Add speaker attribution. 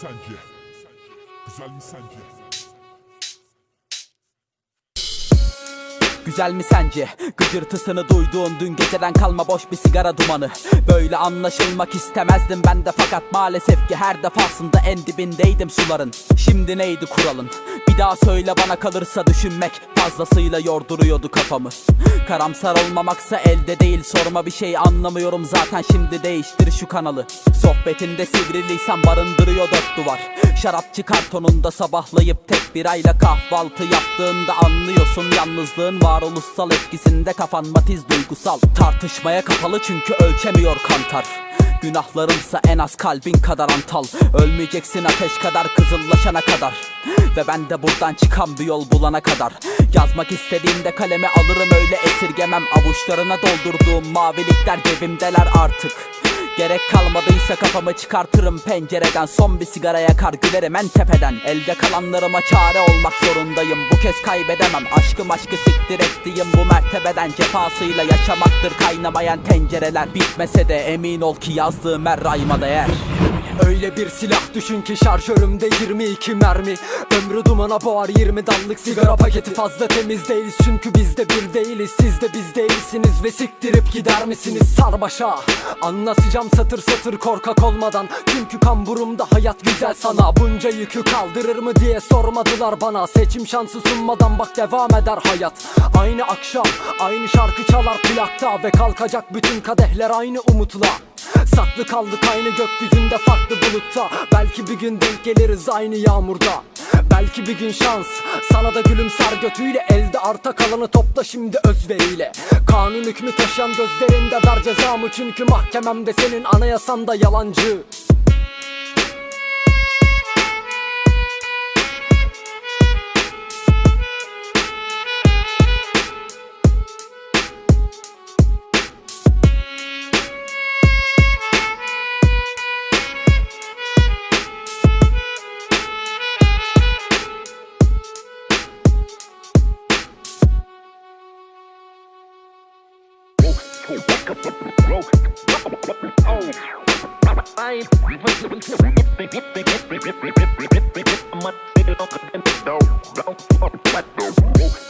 Speaker 1: sence? Güzel mi sence?
Speaker 2: Güzel mi sence? Gıcırtısını duyduğun dün geceden kalma boş bir sigara dumanı Böyle anlaşılmak istemezdim ben de fakat maalesef ki her defasında en dibindeydim suların Şimdi neydi kuralın? Bir daha söyle bana kalırsa düşünmek. Fazlasıyla yorduruyordu kafamı. Karamsar olmamaksa elde değil. Sorma bir şey anlamıyorum zaten. Şimdi değiştir şu kanalı. Sohbetinde sivri lisan barındırıyor dört duvar. Şarapçı kartonunda sabahlayıp tek birayla kahvaltı yaptığında anlıyorsun Yalnızlığın varoluşsal etkisinde kafan matiz duygusal. Tartışmaya kapalı çünkü ölçemiyor kantar Günahlarımsa en az kalbin kadar antal. Ölmeyeceksin ateş kadar kızıllaşana kadar. Ve ben de buradan çıkan bir yol bulana kadar. Yazmak istediğimde kalemi alırım öyle esirgemem. Avuçlarına doldurduğum mavilikler cebimdeler artık Gerek kalmadıysa kafamı çıkartırım pencereden. Son bir sigara yakar gülerim en tepeden. Elde kalanlarıma çare olmak zorundayım. Bu kez kaybedemem. Aşkım aşkı siktir ettiğim bu mertebeden Cefasıyla yaşamaktır kaynamayan tencereler. Bitmese de emin ol ki yazdığım her rayma değer
Speaker 3: Öyle bir silah düşün ki şarjörümde 22 mermi. Ömrü dumana boğar 20 dallık sigara paketi fazla temiz değil. Çünkü biz de bir değiliz siz de biz değilsiniz. Ve siktirip gider misiniz sarbaşa Anlatacağım satır satır korkak olmadan. Çünkü kamburumda hayat güzel sana. Bunca yükü kaldırır mı diye sormadılar bana. Seçim şansı sunmadan bak devam eder hayat. Aynı akşam aynı şarkı çalar plakta Ve kalkacak bütün kadehler aynı umutla Saklı kaldık aynı gökyüzünde farklı bulutta. Belki bir gün denk geliriz aynı yağmurda. Belki bir gün şans. Sana da gülümser götüyle Elde arta kalanı topla şimdi özveriyle. Kanun hükmü taşıyan gözlerinde ver cezamı. Çünkü mahkememde senin anayasan da yalancı
Speaker 4: Oh.